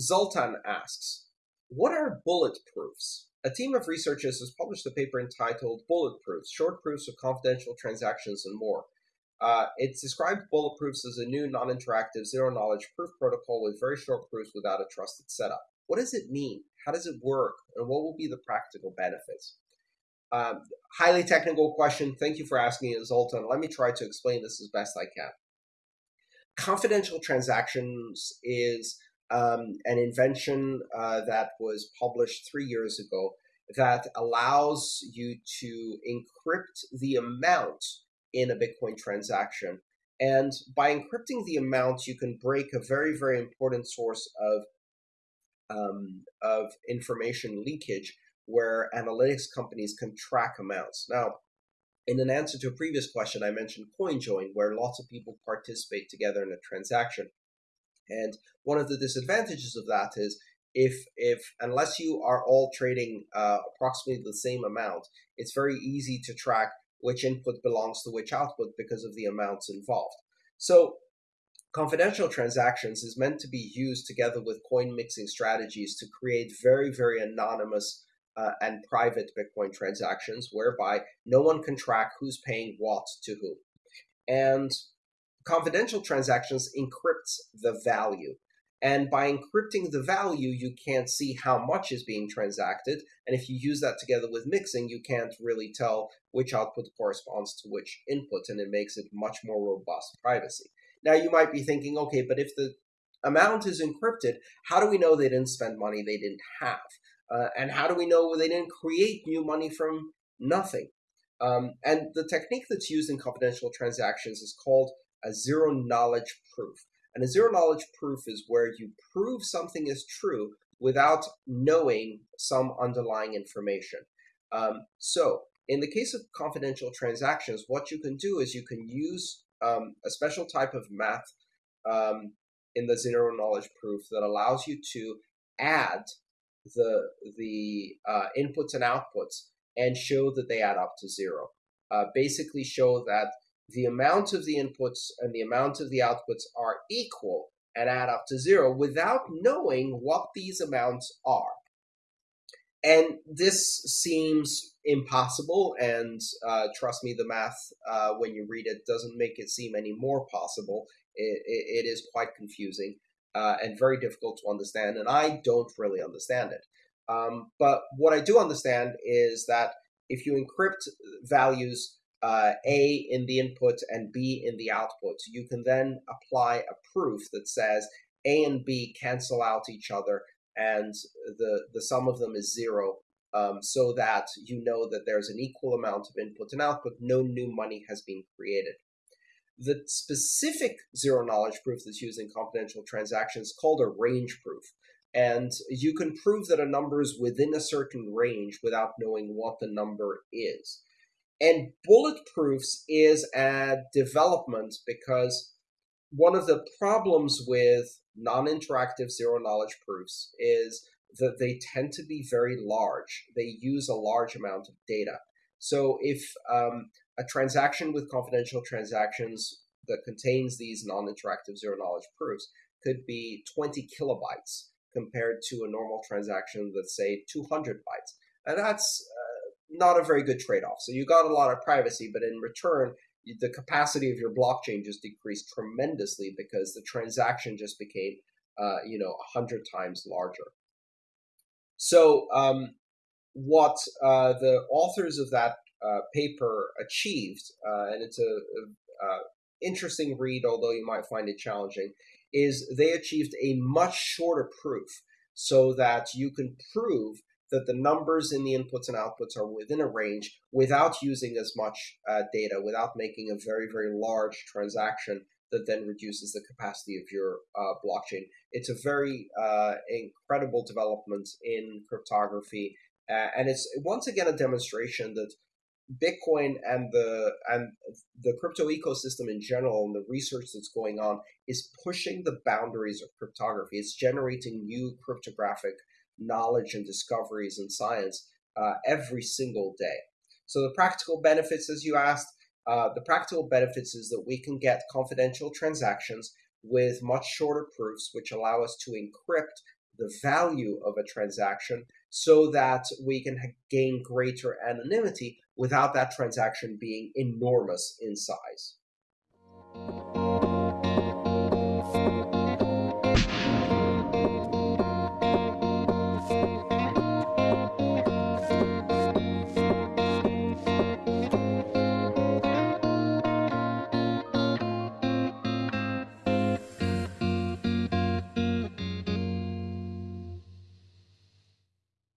Zoltan asks, what are bullet proofs? A team of researchers has published a paper entitled Bulletproofs, Short Proofs of Confidential Transactions and More. Uh, it's described bulletproofs as a new non-interactive zero-knowledge proof protocol with very short proofs without a trusted setup. What does it mean? How does it work? And what will be the practical benefits? Um, highly technical question. Thank you for asking it, Zoltan. Let me try to explain this as best I can. Confidential transactions is um, an invention uh, that was published three years ago that allows you to encrypt the amount in a Bitcoin transaction. And by encrypting the amount, you can break a very, very important source of um, of information leakage where analytics companies can track amounts. Now, in an answer to a previous question, I mentioned CoinJoin, where lots of people participate together in a transaction. And one of the disadvantages of that is if if unless you are all trading uh, approximately the same amount, it's very easy to track which input belongs to which output because of the amounts involved. So confidential transactions is meant to be used together with coin mixing strategies to create very, very anonymous uh, and private Bitcoin transactions whereby no one can track who's paying what to who. And confidential transactions encrypts the value. And by encrypting the value, you can't see how much is being transacted. And if you use that together with mixing, you can't really tell which output corresponds to which input, and it makes it much more robust privacy. Now, you might be thinking, okay, but if the amount is encrypted, how do we know they didn't spend money they didn't have? Uh, and how do we know they didn't create new money from nothing? Um, and the technique that's used in confidential transactions is called a zero knowledge proof. And a zero knowledge proof is where you prove something is true without knowing some underlying information. Um, so, in the case of confidential transactions, what you can do is you can use um, a special type of math um, in the zero knowledge proof that allows you to add the the uh, inputs and outputs and show that they add up to zero. Uh, basically, show that the amount of the inputs and the amount of the outputs are equal and add up to zero without knowing what these amounts are. And this seems impossible, and uh, trust me, the math, uh, when you read it, doesn't make it seem any more possible. it, it, it is quite confusing uh, and very difficult to understand, and I don't really understand it. Um, but what I do understand is that if you encrypt values uh, A in the input and B in the output, you can then apply a proof that says A and B cancel out each other and the, the sum of them is zero um, so that you know that there's an equal amount of input and output, no new money has been created. The specific zero knowledge proof that's used in confidential transactions is called a range proof. And you can prove that a number is within a certain range without knowing what the number is. And bulletproofs is a development because one of the problems with non-interactive zero knowledge proofs is that they tend to be very large. They use a large amount of data. So if um, a transaction with confidential transactions that contains these non-interactive zero knowledge proofs could be 20 kilobytes compared to a normal transaction that's say 200 bytes. And that's not a very good trade-off. So you got a lot of privacy, but in return, the capacity of your blockchain just decreased tremendously because the transaction just became, uh, you know, a hundred times larger. So um, what uh, the authors of that uh, paper achieved, uh, and it's a, a, a interesting read, although you might find it challenging, is they achieved a much shorter proof so that you can prove that the numbers in the inputs and outputs are within a range without using as much uh, data, without making a very, very large transaction that then reduces the capacity of your uh, blockchain. It's a very uh, incredible development in cryptography, uh, and it's once again a demonstration that Bitcoin and the and the crypto ecosystem in general and the research that's going on is pushing the boundaries of cryptography. It's generating new cryptographic knowledge and discoveries in science uh, every single day. So the practical benefits, as you asked, uh, the practical benefits is that we can get confidential transactions with much shorter proofs, which allow us to encrypt the value of a transaction so that we can gain greater anonymity without that transaction being enormous in size.